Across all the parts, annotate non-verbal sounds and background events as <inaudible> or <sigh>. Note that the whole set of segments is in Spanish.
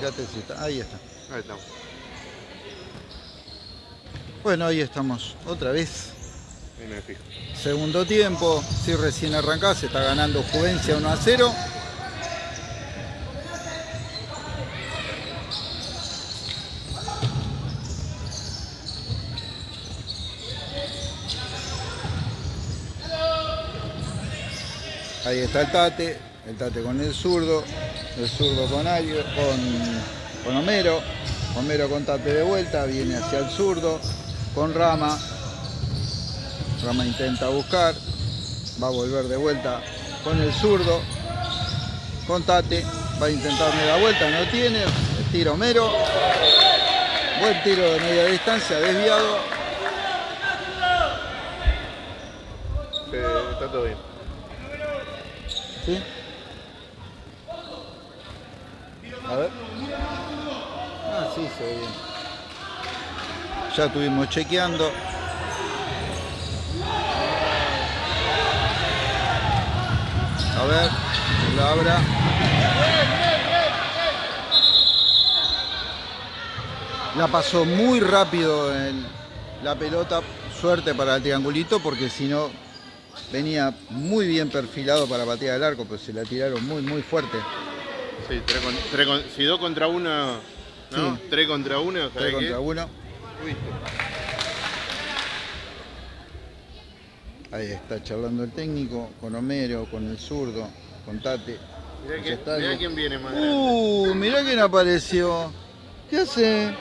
fíjate si está. Ahí está. Ahí estamos. Bueno, ahí estamos. Otra vez. Ahí me fijo. Segundo tiempo. Si recién arrancás, se está ganando Juvencia 1 a 0. Ahí está el Tate, el Tate con el zurdo, el zurdo con Ario, con, con Homero, Homero con Tate de vuelta, viene hacia el zurdo, con Rama, Rama intenta buscar, va a volver de vuelta con el zurdo, con Tate, va a intentar media vuelta, no tiene, tiro Homero, buen tiro de media distancia, desviado, está todo bien. ¿sí? A ver. Ah, sí, Ya estuvimos chequeando. A ver, la abra. La pasó muy rápido en la pelota. Suerte para el triangulito porque si no venía muy bien perfilado para patear el arco, pero se la tiraron muy, muy fuerte. Sí, si dos contra uno, ¿no? Sí. Tres contra uno, ¿sabes Tres contra uno. Ahí está charlando el técnico con Homero, con el zurdo, con Tate. Mirá, que- mirá quién viene más grande. Uh, mirá quién apareció. ¿Qué hace?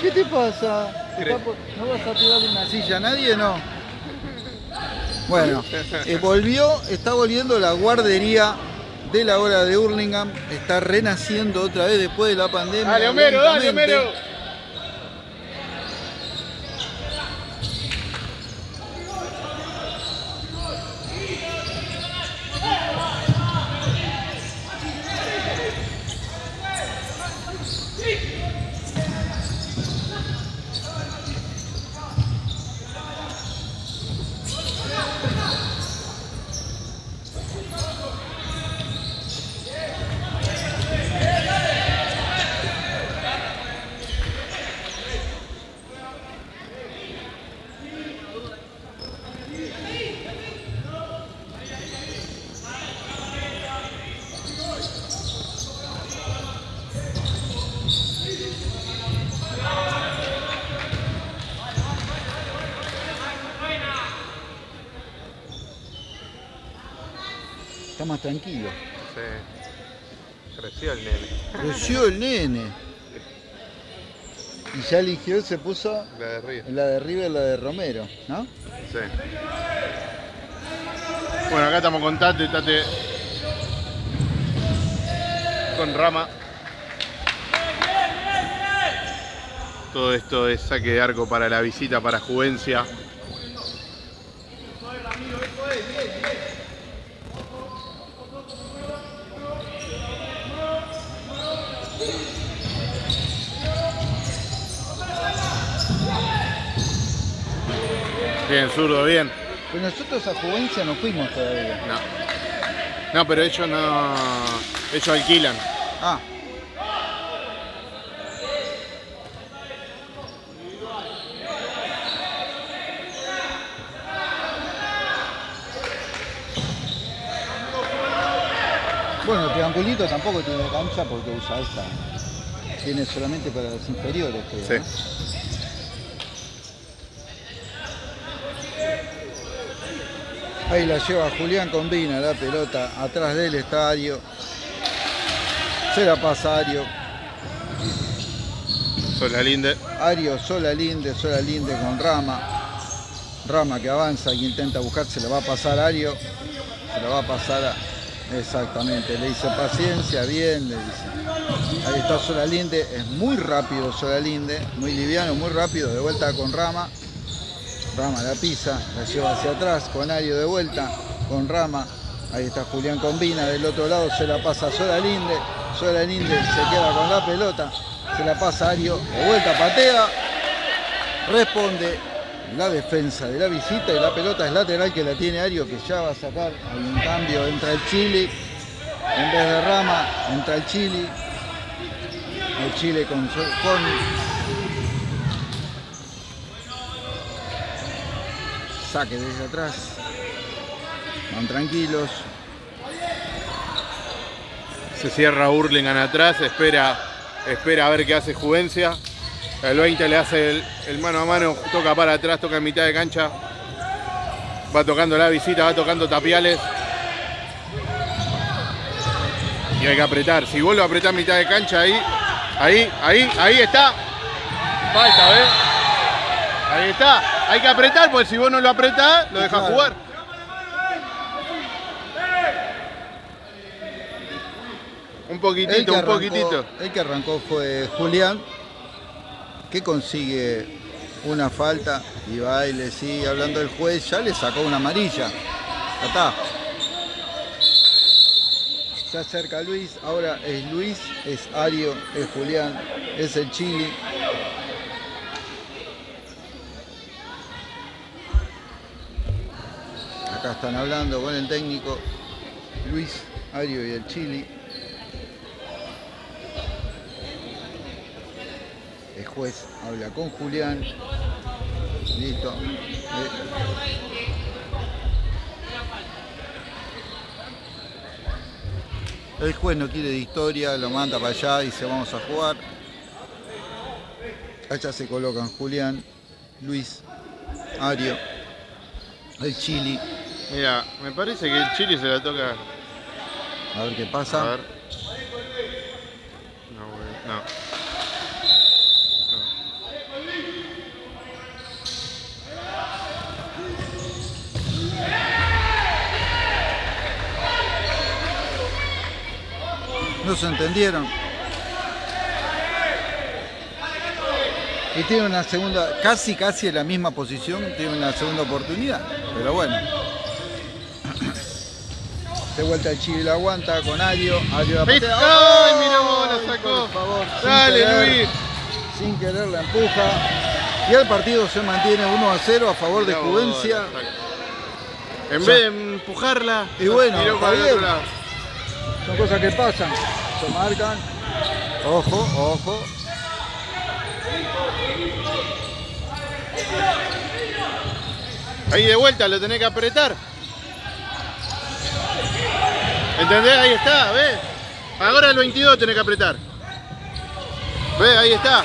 ¿Qué te pasa? ¿Te Cre- está por- ¿No vas a tirarle una silla nadie, no? Bueno, eh, volvió, está volviendo la guardería de la hora de Hurlingham. Está renaciendo otra vez después de la pandemia. Dale, Homero, dale. Homero. Tranquilo. Sí. Creció el nene. Creció el nene. Y ya eligió, se puso La de Río. la de River, la de Romero, ¿no? Sí. Bueno, acá estamos con Tate, Tate. Con Rama. Todo esto es saque de arco para la visita para Juvencia. Bien, zurdo, bien. Pues nosotros a Juvencia no fuimos todavía. No. No, pero ellos no. Ellos alquilan. Ah, triangulito tampoco tiene cancha porque usa esta. Tiene solamente para las inferiores, creo. Sí. Ahí la lleva Julián Combina, la pelota atrás del estadio. Se la pasa Ario. Sola Linde. Ario, Sola Linde, Sola Linde con Rama. Rama que avanza y intenta buscar, se la va a pasar a Ario. Se la va a pasar a... Exactamente, le dice paciencia, bien, le dice. Ahí está Sola Linde, es muy rápido Sola Linde, muy liviano, muy rápido, de vuelta con Rama. Rama la pisa, la lleva hacia atrás, con Ario de vuelta, con Rama. Ahí está Julián Combina, del otro lado se la pasa a Sola Linde. Sola Linde se queda con la pelota, se la pasa Ario, de vuelta patea. Responde la defensa de la visita y la pelota es lateral que la tiene Ario que ya va a sacar. Un cambio, entra el Chili. En vez de Rama, entra el Chili. El Chile con, con saque desde atrás. Van tranquilos. Se cierra Hurlingham atrás, espera, espera a ver qué hace Juvencia. El 20 le hace el, el mano a mano, toca para atrás, toca en mitad de cancha. Va tocando la visita, va tocando tapiales. Y hay que apretar. Si vuelve a apretar mitad de cancha ahí, ahí, ahí, ahí está. Falta, ¿ves? Ahí está. Hay que apretar, porque si vos no lo apretás, lo dejas jugar. Un poquitito, un poquitito. el que arrancó fue Julián, que consigue una falta y va y le sigue hablando del juez, ya le sacó una amarilla. Ya está. Se acerca Luis, ahora es Luis, es Ario, es Julián, es el Chili. Acá están hablando con el técnico Luis, Ario y el Chili. Juez habla con Julián. Listo. Eh, El juez no quiere de historia, lo manda para allá y dice vamos a jugar. Allá se colocan Julián, Luis, Ario, el Chili. Mira, me parece que el Chile se la toca. A ver qué A pasa. ver. No, güey, no. No se entendieron. Y tiene una segunda, casi casi en la misma posición, tiene una segunda oportunidad. Pero bueno. De vuelta el Chile la aguanta con Ario. Ario la patea. ¡Ay, mirá vos, la ¡Ay, sacó! Por favor, sin Dale, querer, Luis. Sin querer la empuja. Y el partido se mantiene 1 a 0 a favor de Juvencia. En vez de empujarla, Y bueno, está bien. Son cosas que pasan. Marcan. Ojo, ojo. Ahí de vuelta lo tenés que apretar. ¿Entendés? Ahí está, ¿ves? Ahora el 22 tenés que apretar. ¿Ves? Ahí está.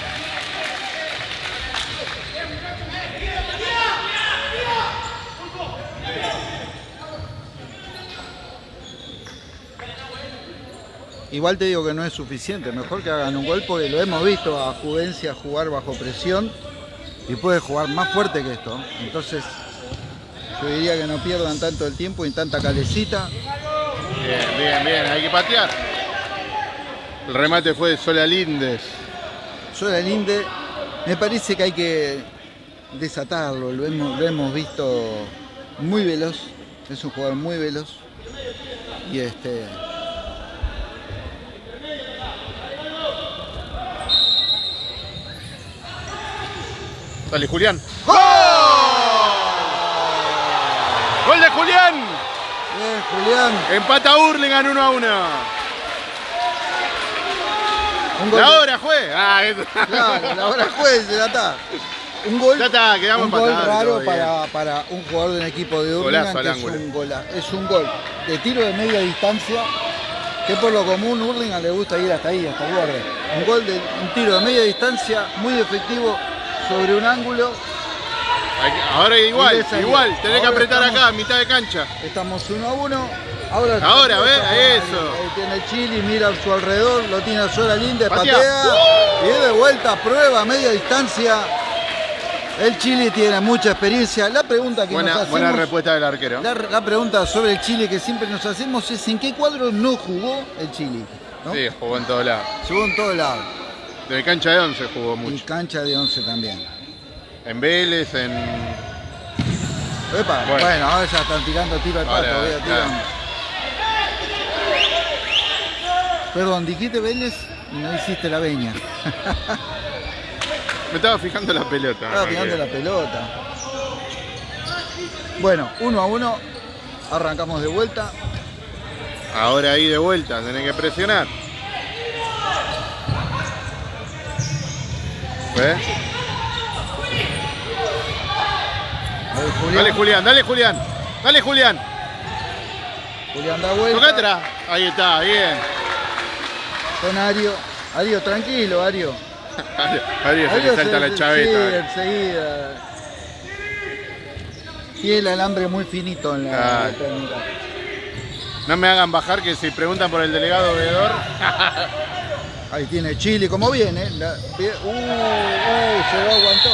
Igual te digo que no es suficiente, mejor que hagan un gol porque lo hemos visto a Juvencia jugar bajo presión y puede jugar más fuerte que esto. Entonces, yo diría que no pierdan tanto el tiempo y tanta calecita. Bien, bien, bien. Hay que patear. El remate fue de Sola Lindes. Sola me parece que hay que desatarlo, lo hemos, lo hemos visto muy veloz, es un jugador muy veloz. Y este. Dale, Julián. ¡Gol! ¡Gol de Julián! Bien, Julián. Empata Hurlingham 1 a 1. Un gol La hora, juez. Ah, <laughs> esto- Claro, la hora juez, ya está. Un gol, Ya está, quedamos un gol raro para, para un jugador de un equipo de Hurlingham que es un, gola- es un gol de tiro de media distancia que por lo común Hurlingham le gusta ir hasta ahí, hasta el borde. Un gol de un tiro de media distancia muy efectivo sobre un ángulo. Ahora igual, igual. Tenés que apretar estamos- acá, mitad de cancha. Estamos uno a uno. Ahora, Ahora, ve, eso. Ahí tiene Chili, mira a su alrededor, lo tiene a Sola Linde, Patea. patea. Y de vuelta, prueba, media distancia. El Chile tiene mucha experiencia. La pregunta que Buena, nos hacemos, buena respuesta del arquero. la, la pregunta sobre el Chile que siempre nos hacemos es en qué cuadro no jugó el Chile. ¿no? Sí, jugó en todos lados. Jugó en todos lados. De cancha de 11 jugó mucho. cancha de 11 también. En Vélez, en. Epa, Bueno. bueno. ahora ya están tirando tiro al pato. Ahora, tiran. Perdón, dijiste Vélez y no hiciste la veña. Me estaba fijando la pelota. Estaba no, que- la pelota. Bueno, uno a uno. Arrancamos de vuelta. Ahora ahí de vuelta, tenés que presionar. Dale Julián, dale Julián. Dale Julián. Julián da vuelta. Ahí está, bien. Con Ario. Ario, tranquilo, Ario. <laughs> Ario se le Ario salta se- la Sí, chaveta. enseguida. Tiene el alambre muy finito en la, Ah. la técnica. No me hagan bajar que si preguntan por el delegado veedor. <laughs> Ahí tiene Chile, como viene. La- uh, uh, se lo aguantó.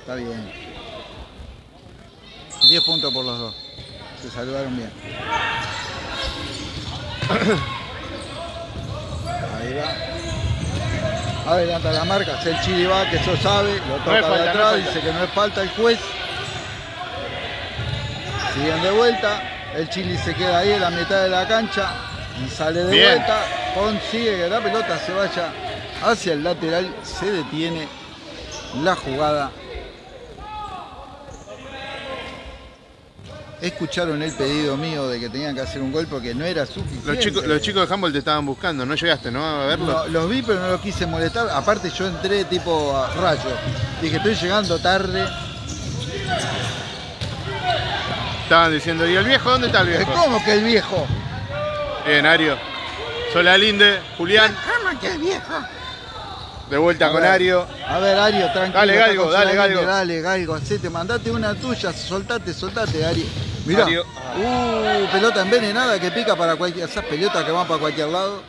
Está bien. 10 puntos por los dos. Se saludaron bien. Ahí va. Adelanta la marca, es el Chile va, que eso sabe, lo toca falta, de atrás, dice que no es falta el juez. Siguen de vuelta, el Chile se queda ahí en la mitad de la cancha y sale de Bien. vuelta, consigue que la pelota se vaya hacia el lateral, se detiene la jugada. Escucharon el pedido mío de que tenían que hacer un gol porque no era suficiente. Los chicos, los chicos de Humboldt te estaban buscando, no llegaste, ¿no? A verlo. No, los vi, pero no los quise molestar. Aparte, yo entré tipo a rayo. Dije, estoy llegando tarde. Estaban diciendo, ¿y el viejo? ¿Dónde está el viejo? ¿Cómo que el viejo? Bien, Ario. Sola Linde, Julián, ¿Cómo que el viejo? de vuelta A con ver. Ario. A ver, Ario, tranquilo. Dale, Galgo, dale, Galgo. Dale, Galgo, hacete, mandate una tuya, soltate, soltate, Ario. Mirá. Uh, pelota envenenada que pica para cualquier. Esas pelotas que van para cualquier lado.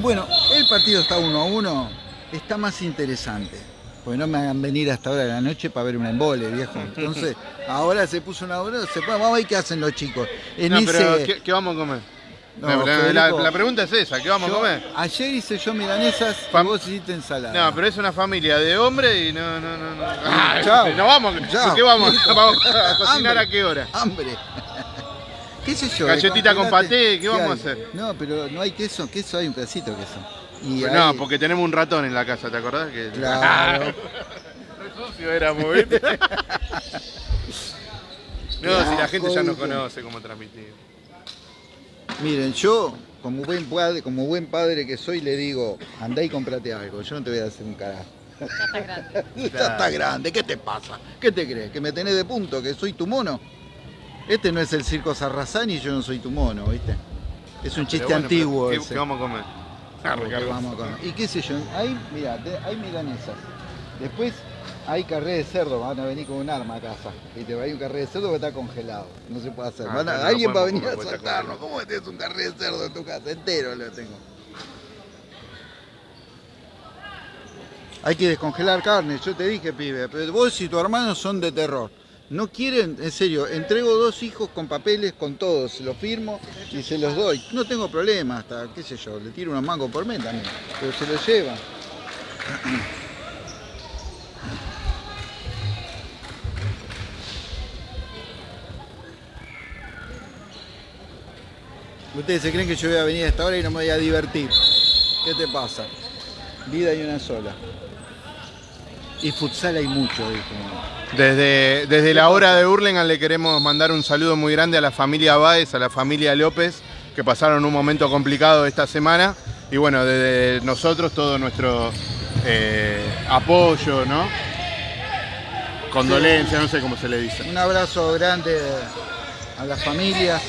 Bueno, el partido está uno a uno. Está más interesante. Porque no me hagan venir hasta ahora de la noche para ver un embole, viejo. <laughs> Entonces, ahora se puso una hora, se vamos a ver qué hacen los chicos. En No, pero ese- ¿qué, qué vamos a comer? No, La- pregunta es esa, ¿qué vamos a comer? Ayer hice yo milanesas y Fam- vos hiciste ensalada. No, pero es una familia de hombres y no, no, no, no. Ah, chao. <laughs> no vamos, Chao. ¿qué vamos? ¿Vamos a cocinar a <laughs> qué hora? Hambre. <laughs> ¿Qué sé yo? Galletita con paté, ¿qué vamos a hacer? No, pero no hay queso, queso hay un pedacito de queso. Y No, ahí- porque tenemos un ratón en la casa, ¿te acordás? Que... Claro. Sucio éramos, ¿viste? No, si la gente ya nos conoce cómo transmitir. Miren, yo, como buen padre, como buen padre que soy, le digo, andá y comprate algo. Yo no te voy a hacer un carajo. Ya está grande. <laughs> Ya está grande, ¿qué te pasa? ¿Qué te crees? ¿Que me tenés de punto? ¿Que soy tu mono? Este no es el circo Sarrazán y yo no soy tu mono, ¿viste? Es un chiste Pero bueno, antiguo pero ese. ¿qué, qué vamos a comer? Ah, Ricardo. vamos a comer. Y qué sé yo, ahí, mira, hay milanesas. Después hay carré de cerdo, van a venir con un arma a casa. Y te va a ir un carré de cerdo que está congelado. No se puede hacer. Ah, Van a- pero no alguien va a venir a congelado. ¿Cómo tenés un carré de cerdo en tu casa? Entero lo tengo. Hay que descongelar carne, yo te dije, pibe. Pero vos y tu hermano son de terror. No quieren, en serio, entrego dos hijos con papeles, con todos, se los firmo y se los doy. No tengo problema, hasta, qué sé yo, le tiro unos mangos por mes también, pero se los llevan. Ustedes se creen que yo voy a venir a esta hora y no me voy a divertir. ¿Qué te pasa? Vida hay una sola. Y futsal hay mucho, dijo. Desde, desde la hora de Hurlingham le queremos mandar un saludo muy grande a la familia Báez, a la familia López, que pasaron un momento complicado esta semana. Y bueno, desde nosotros todo nuestro eh, apoyo, ¿no? Condolencia, no sé cómo se le dice. Un abrazo grande a las familias.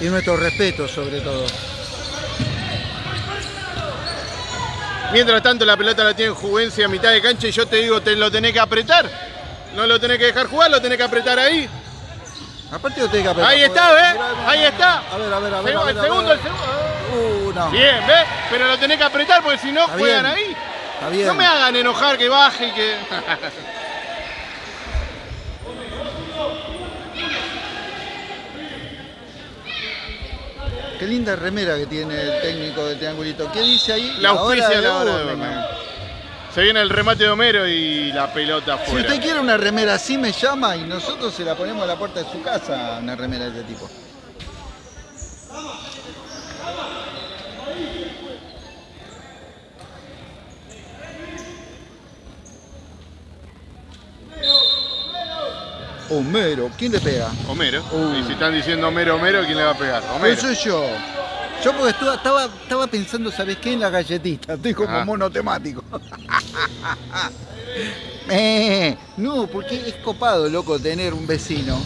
Y nuestro respeto sobre todo. Mientras tanto la pelota la tiene Juvencia a mitad de cancha y yo te digo, te lo tenés que apretar. No lo tenés que dejar jugar, lo tenés que apretar ahí. Aparte lo tenés que apretar, Ahí está, ¿ves? Ahí está. A ver, a ver, a ver. El segundo, el segundo. Uh, no. Bien, ¿ves? Pero lo tenés que apretar porque si no juegan ahí. Está bien. No me hagan enojar que baje y que. <laughs> Qué linda remera que tiene el técnico del triangulito. ¿Qué dice ahí? La auspicia la hora de. Hurlingham. Se viene el remate de Homero y la pelota Si fuera. usted quiere una remera así, me llama y nosotros se la ponemos a la puerta de su casa, una remera de este tipo. Homero. ¿Quién le pega? Homero. Uh. Y si están diciendo Homero, Homero, ¿quién le va a pegar? Homero. Eso soy yo. Yo porque estaba, estaba pensando, ¿sabes qué? En la galletita. <laughs> Estoy como Ajá. monotemático. <laughs> Eh, no, porque es copado, loco, tener un vecino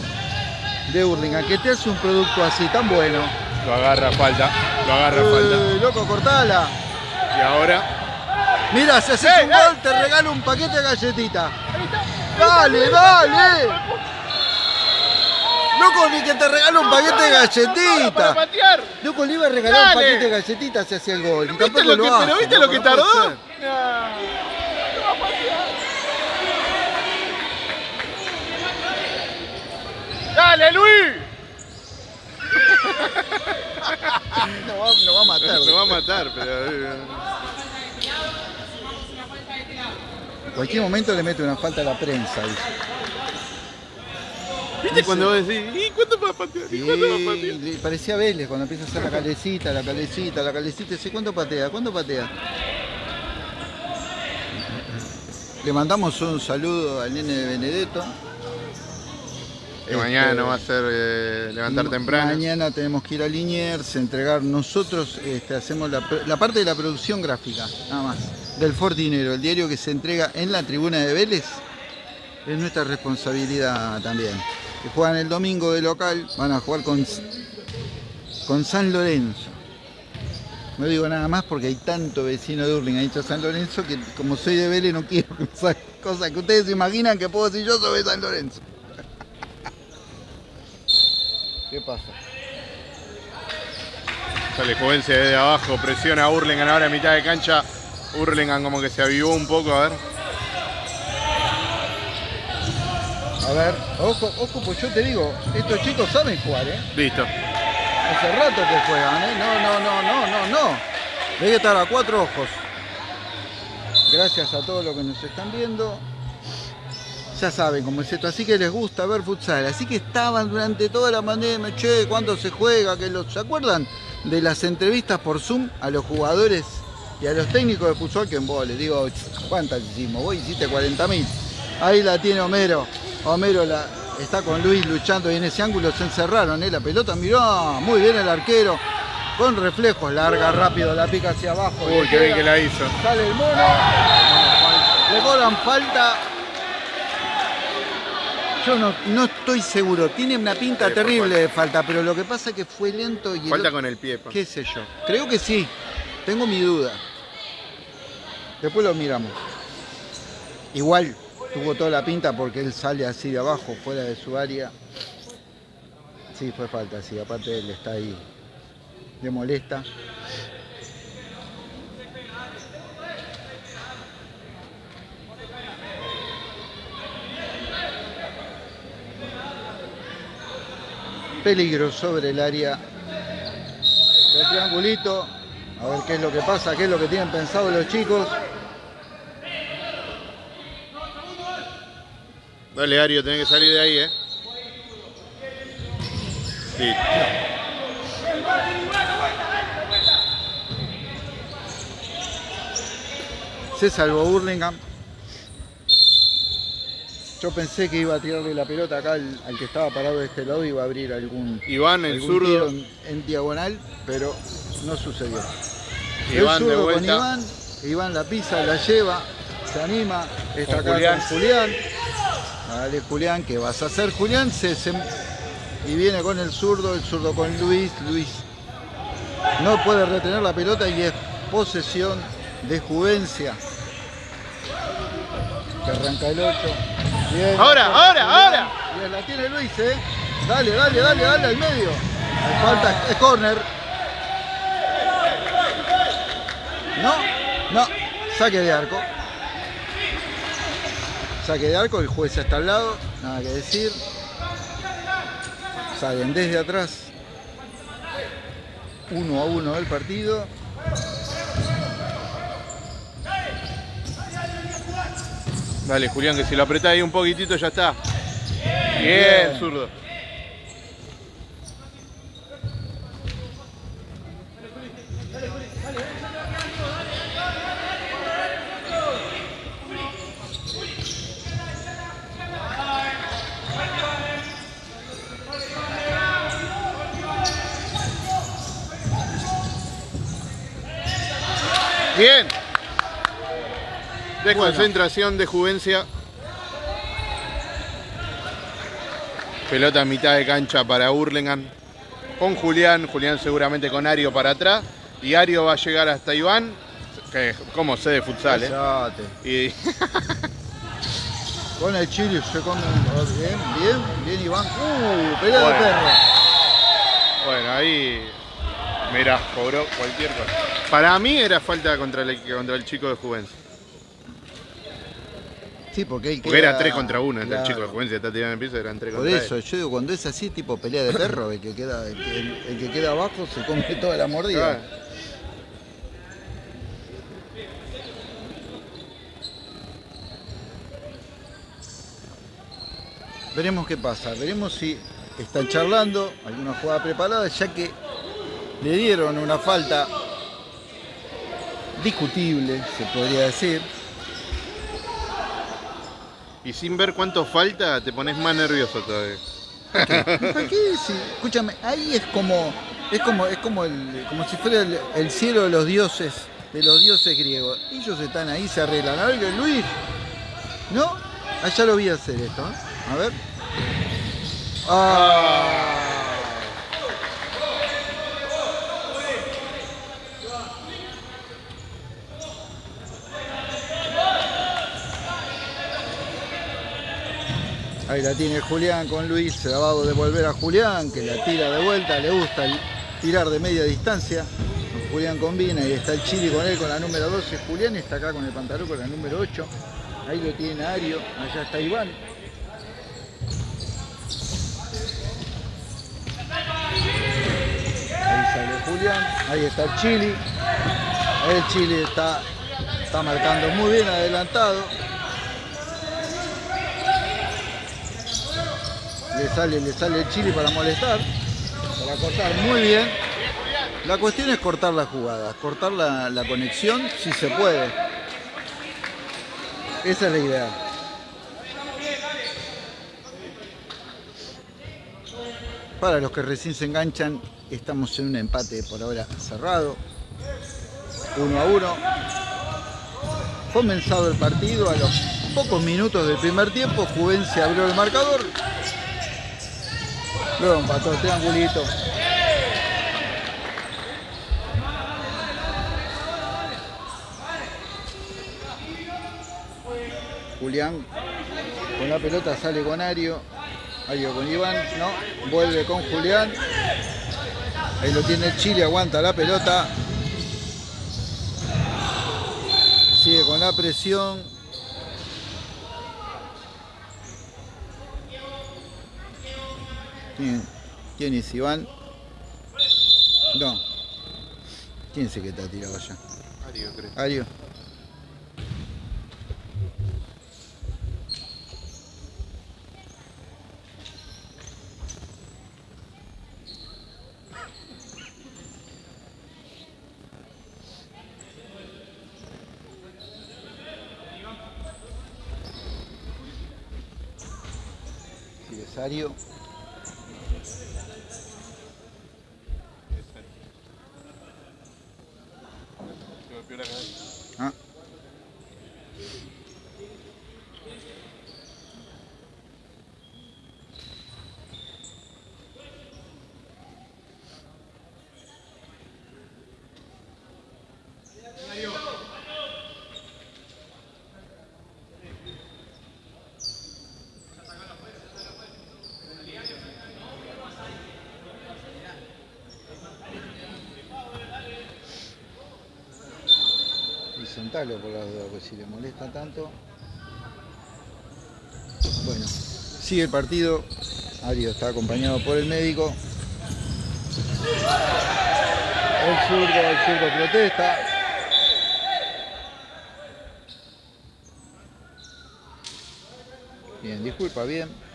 de Hurlingham que te hace un producto así tan bueno. Lo agarra falta. Lo agarra falta. Eh, loco, cortala. Y ahora. Mira, si haces ¡Ey, un gol, te regalo un paquete de galletita. Dale, dale. Loco, ni que te regalo un paquete de ¡Para galletita. patear! Loco, le iba a regalar un paquete de galletitas si hacía el gol. Y ¿Viste lo que, pero viste lo que tardó? ¡Dale, Luis! No va, no va a matar. Me <laughs> va a matar, pero. eh, En cualquier momento le mete una falta a la prensa. dice. ¿Viste cuando vos decís, ¿y cuánto va a patear? ¿Y cuánto va a Y patear? le parecía Vélez cuando empieza a hacer la calecita, la calecita, la calecita. Dice, ¿cuánto patea? ¿Cuánto patea? Le mandamos un saludo al nene de Benedetto. Que mañana Este, no va a ser eh, levantar temprano. Mañana tenemos que ir a Liniers, entregar nosotros, este, hacemos la, la parte de la producción gráfica, nada más, del Fortinero, el diario que se entrega en la tribuna de Vélez, es nuestra responsabilidad también. Que juegan el domingo de local, van a jugar con, con San Lorenzo. No digo nada más porque hay tanto vecino de Urling, ha dicho San Lorenzo, que como soy de Vélez no quiero cosas, cosas que ustedes se imaginan que puedo decir yo sobre San Lorenzo. <laughs> ¿Qué pasa? Sale Juvencia desde abajo, presiona a Hurlingham ahora a mitad de cancha. Hurlingham como que se avivó un poco, a ver. A ver, ojo, ojo, pues yo te digo, estos chicos saben jugar, ¿eh? Listo. Hace rato que juegan, ¿eh? No, no, no, no, no, no. Debe estar a cuatro ojos. Gracias a todos los que nos están viendo. Ya saben cómo es esto, así que les gusta ver futsal. Así que estaban durante toda la pandemia, che, ¿cuándo se juega? Que los, ¿Se acuerdan de las entrevistas por Zoom a los jugadores y a los técnicos de futsal que en vos? Les digo, ¿cuántas hicimos? Vos hiciste 40.000. Ahí la tiene Homero. Homero la, está con Luis luchando y en ese ángulo se encerraron, ¿eh? La pelota miró, muy bien el arquero. Con reflejos, larga rápido, la pica hacia abajo. Uy, qué bien que la hizo. Sale el mono. Le cobran falta. Yo no, no estoy seguro. Tiene una pinta Sí, terrible de falta, pero lo que pasa es que fue lento y el Falta con el pie, pa. qué sé yo. Creo que sí. Tengo mi duda. Después lo miramos. Igual tuvo toda la pinta porque él sale así de abajo, fuera de su área. Sí, fue falta, sí. Aparte él está ahí. Le molesta. Peligro sobre el área del triangulito. A ver qué es lo que pasa, qué es lo que tienen pensado los chicos. Dale, Ario, tenés que salir de ahí, eh. Listo. Se salvó Burlingame. Yo pensé que iba a tirarle la pelota acá al, al que estaba parado de este lado y iba a abrir algún, Iván, el algún tiro zurdo. en, en diagonal, pero no sucedió. Iván el de zurdo con vuelta. Iván, Iván la pisa, la lleva, se anima, está Con acá Julián. con Julián. Dale Julián, ¿qué vas a hacer Julián? Se, se- y viene con el zurdo, el zurdo con Luis, Luis no puede retener la pelota y es posesión de Juvencia. Que arranca el 8. Bien, Ahora, ahora, Julián. ahora. Bien, la tiene Luis, ¿eh? Dale, dale, dale, dale al medio. Hay Falta, es córner. No, no, saque de arco. Saque de arco, el juez está al lado, nada que decir. Salen desde atrás. Uno a uno el partido. Dale, Julián, que si lo apretás ahí un poquitito ya está. Bien, Bien. zurdo. Bien. Desconcentración de Juvencia. Pelota a mitad de cancha para Hurlingham. Con Julián, Julián seguramente con Ario para atrás. Y Ario va a llegar hasta Iván, que como sé de futsal, ¿eh? Y... <laughs> con el chile se come bien, bien, bien Iván. Uh, pelea de perro. Bueno, ahí Mira, cobró cualquier cosa. Para mí era falta contra el, contra el chico de Juventud. Sí, porque, él porque era 3 contra 1, el chico de Juventud está tirando en el piso, eran 3 contra Por eso, yo digo, cuando es así, tipo pelea de perro, el que queda, el, que queda abajo se come <laughs> toda la mordida. Veremos qué pasa, veremos si están charlando, alguna jugada preparada, ya que le dieron una falta discutible, se podría decir. Y sin ver cuánto falta, te pones más nervioso todavía. Aquí, sí. Escúchame, ahí es como, es como, es como, el, como si fuera el, cielo de los dioses, de los dioses griegos. Ellos están ahí, se arreglan. A ver, Luis, ¿no? Allá lo vi hacer esto, ¿eh? A ver. Ah. Ahí la tiene Julián con Luis, se la va a a Julián, que la tira de vuelta, le gusta tirar de media distancia. Julián combina y está el Chili con él con la número 12. Julián está acá con el pantalón con la número 8. Ahí lo tiene Ario, allá está Iván. Ahí sale Julián, ahí está el Chili. El Chili está, está marcando muy bien adelantado. Le sale, le sale el chile para molestar, para cortar muy bien. La cuestión es cortar las jugadas, cortar la, conexión si se puede. Esa es la idea. Para los que recién se enganchan, estamos en un empate por ahora cerrado. 1 a 1. Comenzado el partido a los pocos minutos del primer tiempo, Juvencia abrió el marcador Luego empató triangulito. Julián con la pelota sale con Ario. Ario con Iván, no. Vuelve con Julián. Ahí lo tiene Chile, aguanta la pelota. Sigue con la presión. ¿Quién, es Iván? No. ¿Quién es el que está tirado allá? Ario, creo. Ario. Sí, es Ario. por la duda, pues si le molesta tanto. Bueno, sigue el partido. Ario está acompañado por el médico. El zurdo, el zurdo protesta. Bien, disculpa, bien.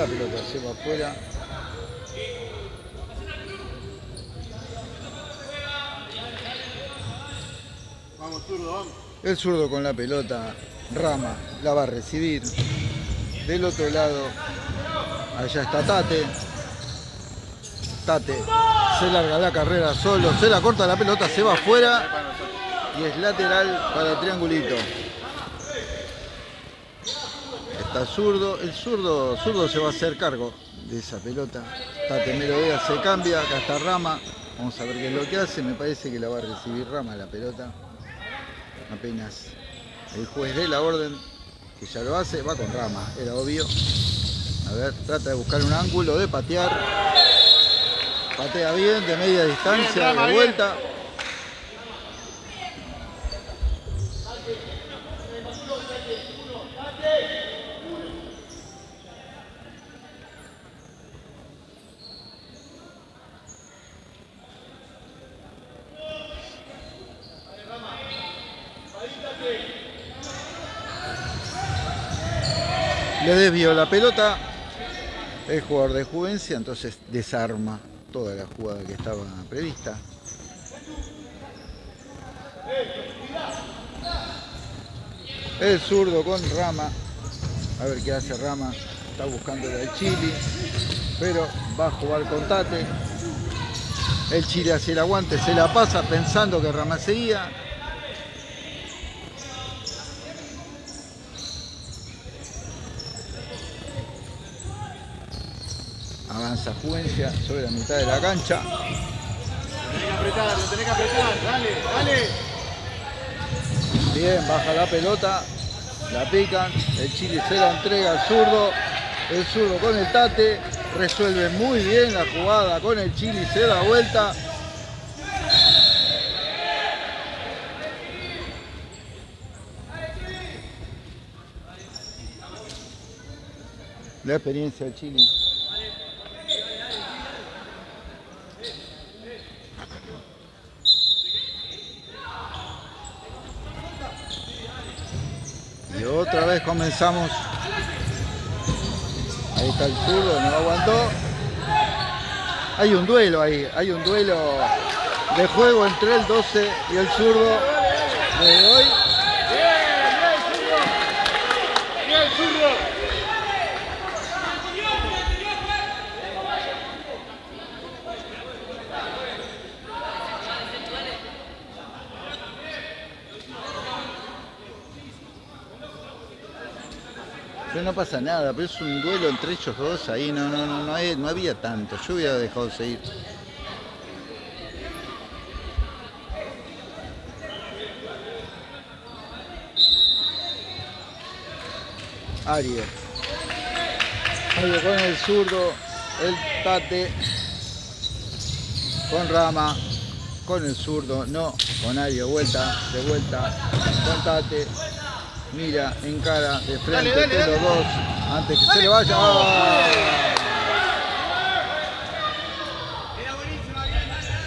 La pelota se va afuera. Vamos, zurdo, vamos. El zurdo con la pelota, Rama, la va a recibir. Del otro lado, allá está Tate. Tate se larga la carrera solo, se la corta la pelota, se va afuera y es lateral para el triangulito. Zurdo, el zurdo, zurdo se va a hacer cargo de esa pelota. Tate Merodea se cambia, acá está Rama. Vamos a ver qué es lo que hace, me parece que la va a recibir Rama la pelota. Apenas el juez de la orden, que ya lo hace, va con Rama, era obvio. A ver, trata de buscar un ángulo, de patear. Patea bien, de media distancia, de vuelta. Desvió la pelota el jugador de Juvencia, entonces desarma toda la jugada que estaba prevista. El zurdo con Rama. A ver qué hace Rama. Está buscando el Chile. Pero va a jugar con Tate. El Chile hace el aguante, se la pasa pensando que Rama seguía. Juvencia sobre la mitad de la cancha. Tenés que apretar, lo tenés que apretar, dale, dale. Bien, baja la pelota, la pican, el Chile se la entrega al zurdo, el zurdo con el tate, resuelve muy bien la jugada con el Chile, se da vuelta. La experiencia del Chile. Y otra vez comenzamos. Ahí está el zurdo, no aguantó. Hay un duelo ahí, hay un duelo de juego entre el 12 y el zurdo de hoy. Bien, zurdo. No pasa nada, pero es un duelo entre ellos dos ahí, no, no, no, no, no había tanto. Yo hubiera dejado seguir. Ario con el zurdo, el tate. Con rama, con el zurdo, no, con Ario, vuelta, de vuelta, con tate. Mira, encara de frente Dale, dale, de los dos antes que se le vaya. ¡Ah!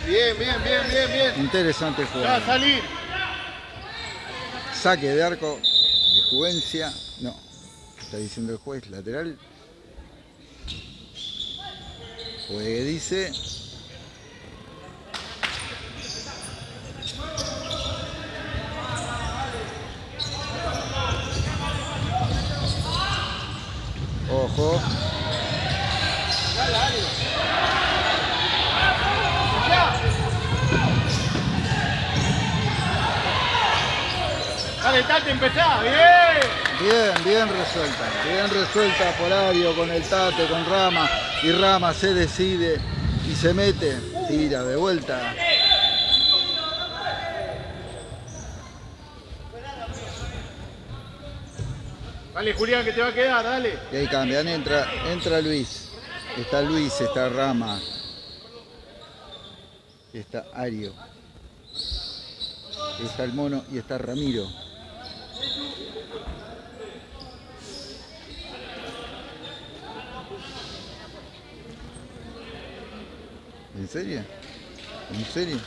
Bien, bien, bien, bien, bien. Interesante Ya va a salir. Saque de arco de Juvencia. No, está diciendo el juez lateral. Juegue dice. Ojo. Dale, Tate, empezá. Bien. Bien, bien resuelta. Bien resuelta por Ario con el Tate, con Rama. Y Rama se decide y se mete. Tira de vuelta. Dale, Julián, que te va a quedar, dale. Y ahí cambian, entra, entra Luis. Está Luis, está Rama. Está Ario. Está el mono y está Ramiro. ¿En serio? ¿En serio?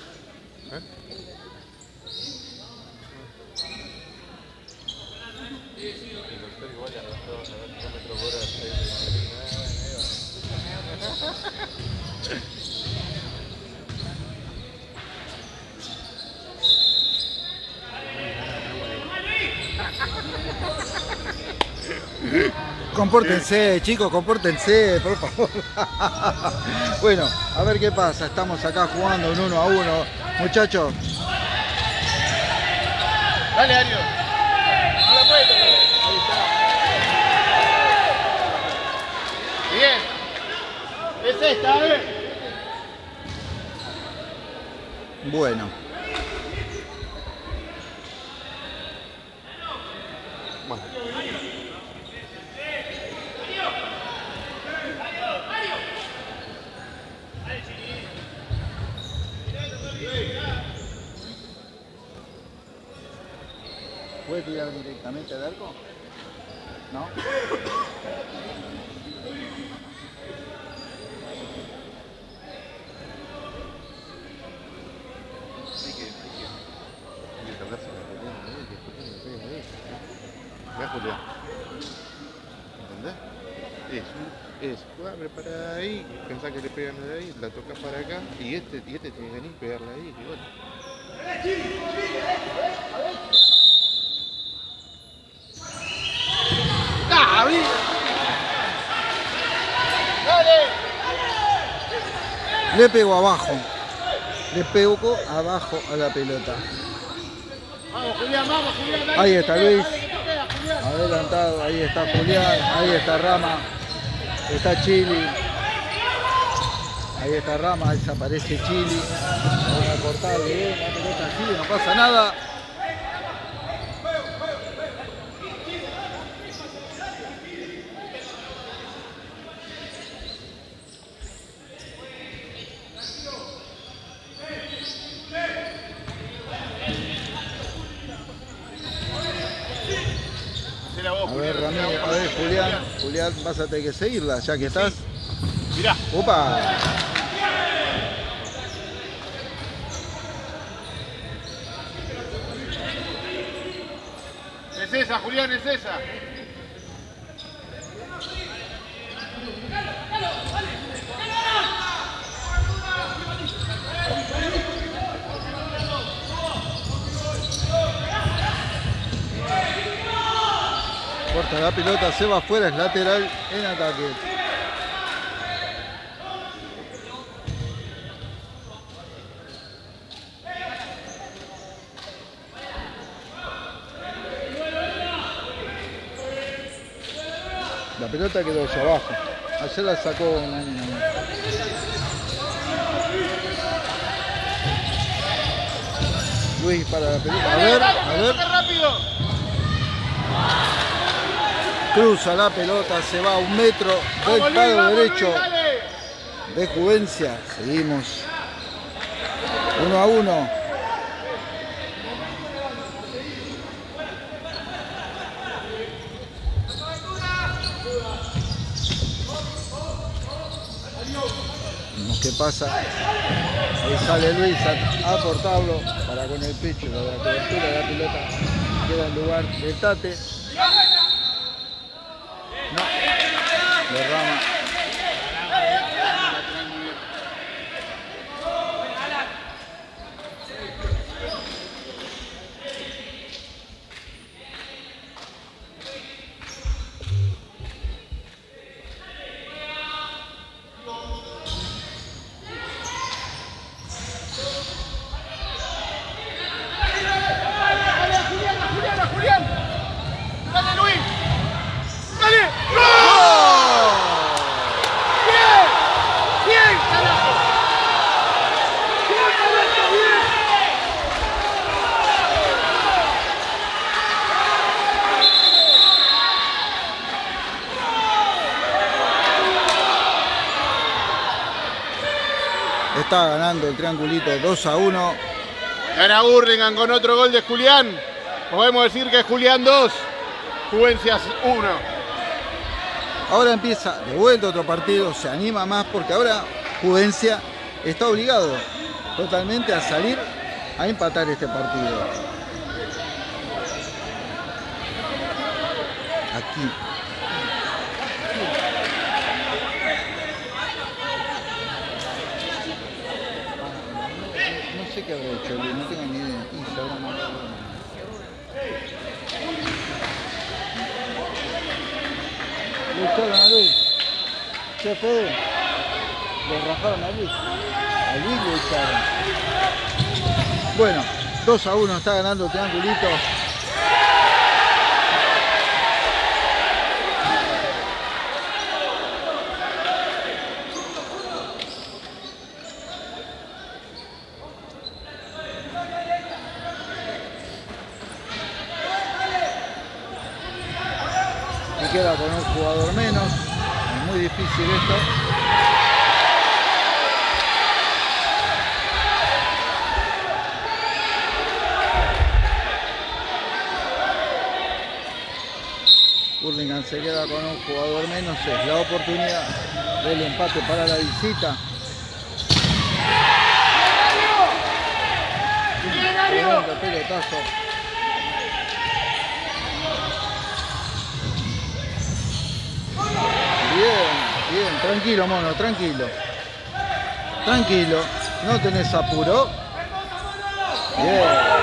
Compórtense, chicos, compórtense, por favor. <laughs> bueno, a ver qué pasa. Estamos acá jugando un uno a uno. Muchachos. Dale, Ario. Bueno. ¿Puede tirar directamente al arco? ¿No? Mirá, Julián. ¿Entendés? Es, un- es jugarle para ahí, pensar que le pegan de ahí, la tocas para acá y este, y este tiene que venir y pegarle ahí. Y bueno. Le pego abajo. Le pego abajo a la pelota. Vamos, Julián, vamos, Julián. dale, Ahí está Luis. dale. Adelantado, ahí está Julián, ahí está Rama, está Chili. Ahí está Rama, desaparece Chili. Vamos a cortar bien, la pelota sigue, no pasa nada. A ver, Julián, Ramiro, a ver, Julián, Julián, vas a tener que seguirla, ya que estás. Mirá. ¡Opa! Esa, Julián, es esa. Corta la pelota, se va afuera, es lateral en ataque. Pelota quedó hacia abajo. Ayer la sacó. Luis para la pelota. A ver, a ver. Cruza la pelota, se va a un metro del palo derecho de Juvencia. Seguimos. Uno a uno. Pasa. Ahí sale Luis a, a cortarlo para con el pecho la, la cobertura de la pelota. Queda en lugar del Tate. No. De Rama. ¡Dale, Julián, a Julián, a Julián! ¡Dale, Luis! ¡Dale! ¡Bien! ¡Bien, carajo! ¡Bien, Alberto, bien! Está ganando el triangulito 2 a 1. Gana Burlingame con otro gol de Julián. Podemos decir que Julián 2, Juvencias 1. Ahora empieza de vuelta otro partido, se anima más porque ahora Juvencia está obligado totalmente a salir a empatar este partido. Aquí. Qué habrá hecho, no tengo ni idea. No, no, no. Le echaron a Luis. ¿Qué fue? Le rajaron a Luis. A Luis le echaron. Bueno, 2 a 1 está ganando Triangulito. Queda con un jugador menos. Es muy difícil esto. Burlingame se queda con un jugador menos, es la oportunidad del empate para la visita. Pelotazo. Bien, tranquilo mono, tranquilo. Tranquilo, no tenés apuro. Bien.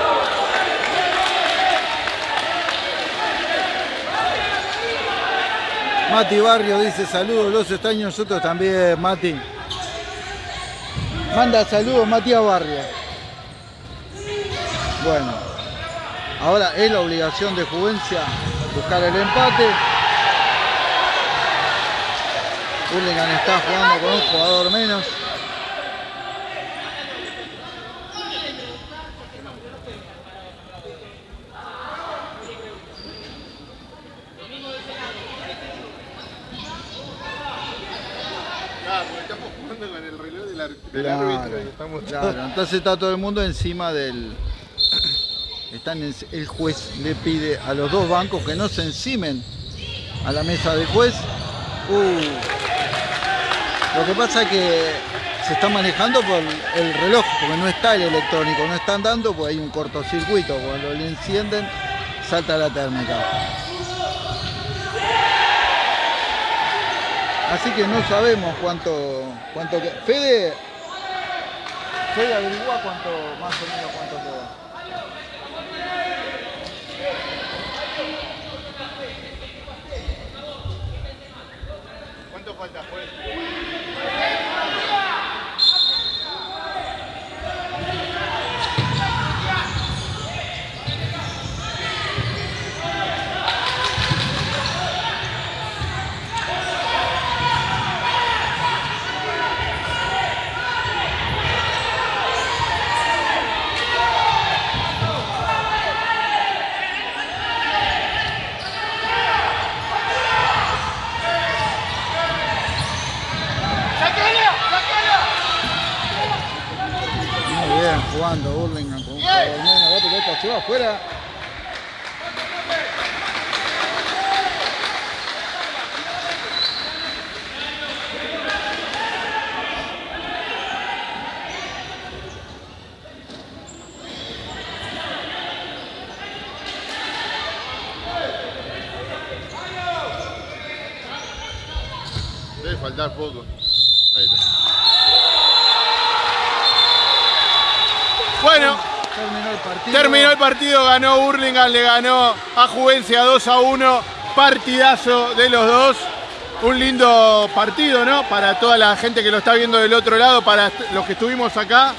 Mati Barrio dice saludos, los extraños nosotros también, Mati. Manda saludos Matías Barrio. Bueno, ahora es la obligación de Juvencia buscar el empate. Hurlingham está jugando con un jugador menos. Claro, porque estamos jugando con el reloj del, ar- del Claro, árbitro y estamos claro, entonces está todo el mundo encima del. Están en- el juez le pide a los dos bancos que no se encimen a la mesa del juez. Uh, lo que pasa es que se está manejando por el reloj, porque no está el electrónico, no están dando, pues hay un cortocircuito. Cuando le encienden, salta la térmica. Así que no sabemos cuánto, cuánto que- Fede, Fede averigua cuánto, más o menos cuánto queda. ¿Cuánto falta? Muy bien, jugando Burlingame con un jugador menos. La pelota se va afuera. Debe faltar poco. Ahí está. Bueno, Terminó el partido. ganó Burlingame, le ganó a Juvencia 2 a 1. Partidazo de los dos. Un lindo partido, ¿no? Para toda la gente que lo está viendo del otro lado, para los que estuvimos acá.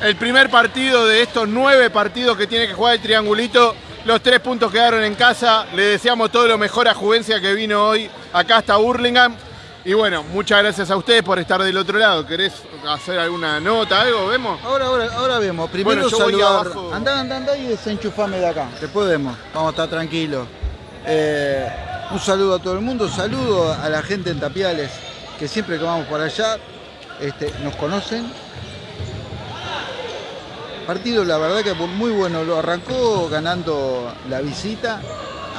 El primer partido de estos nueve partidos que tiene que jugar el triangulito. Los tres puntos quedaron en casa. Le deseamos todo lo mejor a Juvencia que vino hoy acá hasta Burlingame. Y bueno, muchas gracias a ustedes por estar del otro lado. ¿Querés hacer alguna nota, algo? ¿Vemos? Ahora, ahora, ahora vemos. Primero Bueno, saludar. Andá, andá, andá y desenchufame de acá. Después vemos. Vamos a estar tranquilos. Eh, un saludo a todo el mundo. Saludo a la gente en Tapiales, que siempre que vamos por allá este, nos conocen. Partido, la verdad que muy bueno. Lo arrancó ganando la visita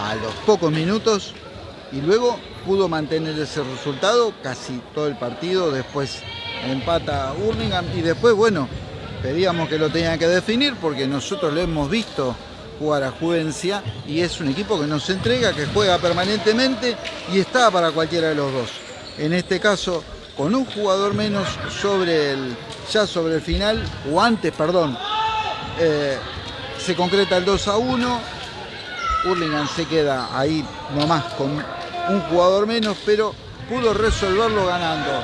a los pocos minutos y luego pudo mantener ese resultado casi todo el partido. Después empata Hurlingham y después, bueno, pedíamos que lo tenían que definir porque nosotros lo hemos visto jugar a Juvencia y es un equipo que nos entrega, que juega permanentemente y está para cualquiera de los dos. En este caso, con un jugador menos sobre el, ya sobre el final, o antes, perdón, eh, se concreta el 2 a 1. Hurlingham se queda ahí nomás con un jugador menos, pero pudo resolverlo ganando.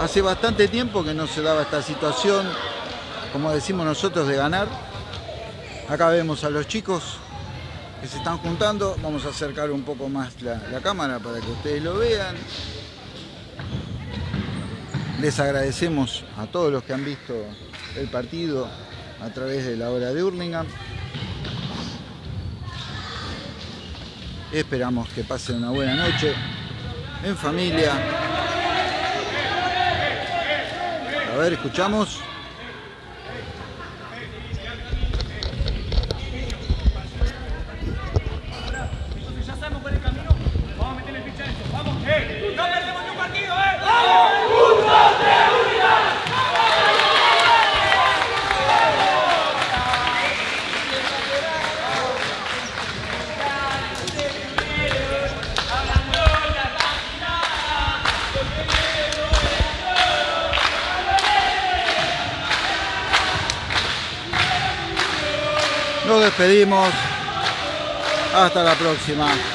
Hace bastante tiempo que no se daba esta situación, como decimos nosotros, de ganar. Acá vemos a los chicos que se están juntando. Vamos a acercar un poco más la, cámara para que ustedes lo vean. Les agradecemos a todos los que han visto el partido a través de la hora de Hurlingham. Esperamos que pasen una buena noche en familia. A ver, escuchamos. Hasta la próxima.